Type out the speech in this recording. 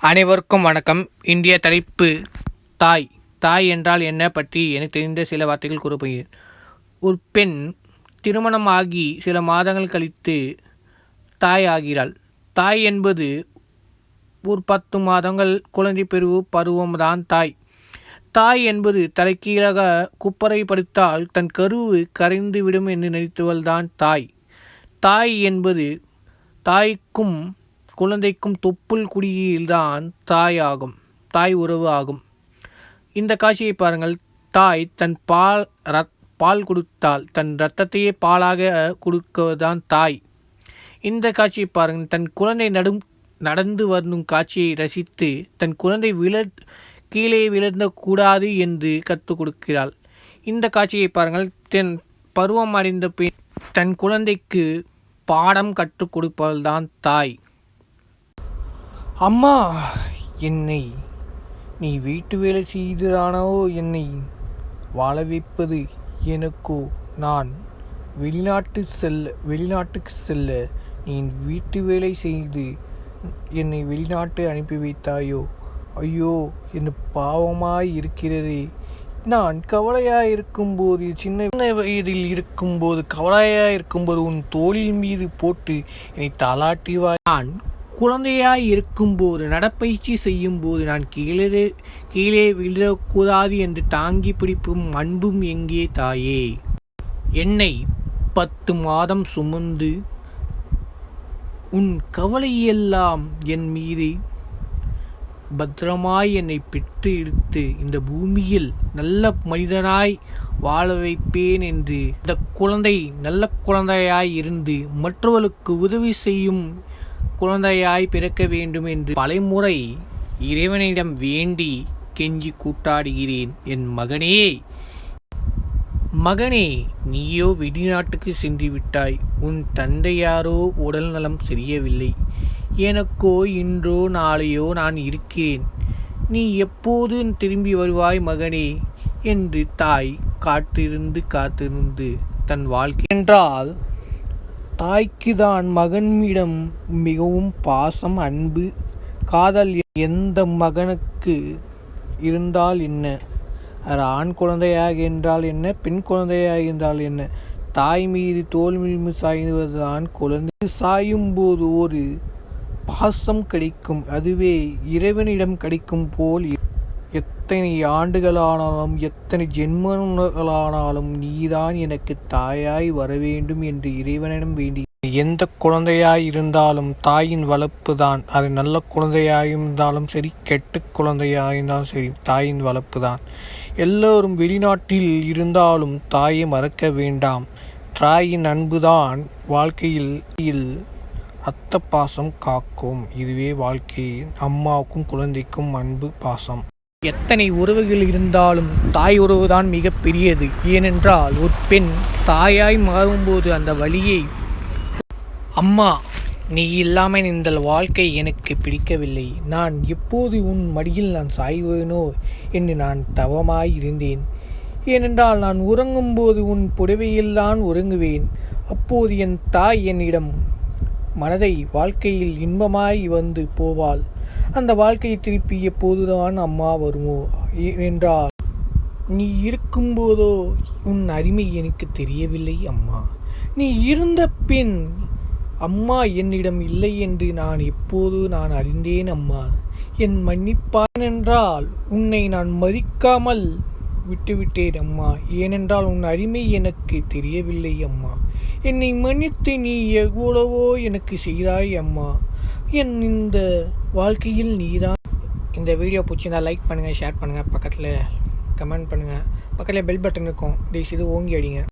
அனைவருக்கும் வணக்கம். இந்திய தலைப்பு தாய். தாய் என்றால் என்ன பற்றி எனக்கு தெரிந்த சில வார்த்தைகள் கூறப்படுகிறேன் ஒரு பெண் திருமணமாகி சில மாதங்கள் கழித்து தாய் ஆகிறாள். தாய் என்பது ஒரு பத்து மாதங்கள் குழந்தை பெருவு பருவம்தான் தாய். தாய் என்பது தலைக்கீழாக குப்பரை படுத்தால் தன் கருவு கரைந்து விடும் என்று நினைத்தவள்தான் தாய். தாய் என்பது தாய்க்கும் குழந்தைக்கும் தொப்புள் குடியில்தான் தாய் ஆகும் தாய் உறவு ஆகும். இந்த காட்சியை பாருங்கள். தாய் தன் பால் ரத் பால் கொடுத்தால் தன் இரத்தத்தையே பாலாக கொடுக்கதான் தாய். இந்த காட்சியை பாருங்கள். தன் குழந்தை நடும் நடந்து வரும் காட்சியை ரசித்து தன் குழந்தை விழ கீழே விழுந்தக்கூடாது என்று கற்றுக் கொடுக்கிறாள். இந்த காட்சியை பாருங்கள். தன் பருவம் அடைந்த பின் தன் குழந்தைக்கு பாடம் கற்றுக் கொடுப்பவள்தான் தாய். அம்மா என்னை நீ வீட்டு வேலை செய்துதானோ என்னை வாழ வைப்பது எனக்கோ நான் வெளிநாட்டு செல்ல வெளிநாட்டுக்கு செல்ல நீ வீட்டு வேலை செய்து என்னை வெளிநாட்டு அனுப்பி வைத்தாயோ? ஐயோ என்ன பாவமாய் இருக்கிறதே. நான் கவலையாக இருக்கும்போது சின்ன வயதில் இருக்கும்போது கவலையாக இருக்கும்போது உன் தோளில் மீது போட்டு என்னை தலாட்டிவாய் நான் குழந்தையாய் இருக்கும்போது நடப்பயிற்சி செய்யும்போது நான் கீழே கீழே விழக்கூடாது என்று தாங்கி பிடிப்பும் அன்பும் எங்கே தாயே? என்னை பத்து மாதம் சுமந்து உன் கவலையெல்லாம் என் மீது பத்திரமாய் என்னை பெற்று எடுத்து இந்த பூமியில் நல்ல மனிதனாய் வாழ வைப்பேன் என்று இந்த குழந்தை நல்ல குழந்தையாய் இருந்து மற்றவர்களுக்கு உதவி செய்யும் குழந்தையாய் பிறக்க வேண்டும் என்று பலமுறை இறைவனிடம் வேண்டி கெஞ்சி கூட்டாடுகிறேன் என் மகனே. மகனே நீயோ வெளிநாட்டுக்கு சென்று விட்டாய் உன் தந்தையாரோ உடல் நலம் சரியவில்லை. எனக்கோ இன்றோ நாளையோ நான் இருக்கிறேன். நீ எப்போது திரும்பி வருவாய் மகனே என்று தாய் காற்றிருந்து காத்திருந்து தன் வாழ்க்கை என்றால் தாய்க்கு தான் மகன்மிடம் மிகவும் பாசம் அன்பு. காதல் எந்த மகனுக்கு இருந்தால் என்ன? அது ஆண் குழந்தையாக என்றால் என்ன? பெண் குழந்தையாக என்றால் என்ன? தாய் மீது தோல் மீது சாய்ந்துவதுதான் குழந்தை. சாயும் போது ஒரு பாசம் கிடைக்கும். அதுவே இறைவனிடம் கிடைக்கும் போல் எத்தனை ஆண்டுகளானாலும் எத்தனை ஜென்மங்களானாலும் நீதான் எனக்கு தாயாய் வர வேண்டும் என்று இறைவனிடம் வேண்டி. எந்த குழந்தையாய் இருந்தாலும் தாயின் வளர்ப்பு தான் அது நல்ல குழந்தையாக இருந்தாலும் சரி கெட்ட குழந்தையாக இருந்தாலும் சரி தாயின் வளர்ப்பு தான் எல்லோரும் வெளிநாட்டில் இருந்தாலும் தாயை மறக்க வேண்டாம். தாயின் அன்புதான் வாழ்க்கையில் அத்த பாசம் காக்கும். இதுவே வாழ்க்கையின் அம்மாவுக்கும் குழந்தைக்கும் அன்பு பாசம். எத்தனை உறவுகள் இருந்தாலும் தாய் உறவுதான் மிக பெரியது ஏனென்றால் ஒரு பெண் தாயாய் மாறும்போது அந்த வழியை அம்மா நீ இல்லாமல் இந்த வாழ்க்கை எனக்கு பிடிக்கவில்லை. நான் எப்போது உன் மடியில் நான் சாய்வேனோ என்று நான் தவமாய் இருந்தேன். ஏனென்றால் நான் உறங்கும்போது உன் புடவையில்தான் உறங்குவேன். அப்போது என் தாய் என்னிடம் மனதை வாழ்க்கையில் இன்பமாய் வந்து போவாள். அந்த வாழ்க்கையை திருப்பி எப்போதுதான் அம்மா வருமோ என்றால் நீ இருக்கும்போதோ உன் அருமை எனக்கு தெரியவில்லை அம்மா. நீ இருந்த பின் அம்மா என்னிடம் இல்லை என்று நான் எப்போது நான் அறிந்தேன் அம்மா. என் மன்னிப்பான் என்றால் உன்னை நான் மதிக்காமல் விட்டுவிட்டேன் அம்மா. ஏனென்றால் உன் அருமை எனக்கு தெரியவில்லை அம்மா. என்னை மன்னித்து நீ எவ்வளவோ எனக்கு செய்தாய் அம்மா. என் இந்த வாழ்க்கையில் நீதான். இந்த வீடியோ பிடிச்சிருந்தா லைக் பண்ணுங்கள் ஷேர் பண்ணுங்கள் பக்கத்தில் கமெண்ட் பண்ணுங்கள் பக்கத்தில் பெல் பட்டன் இருக்கும். இது ஓங்கி அடிங்க.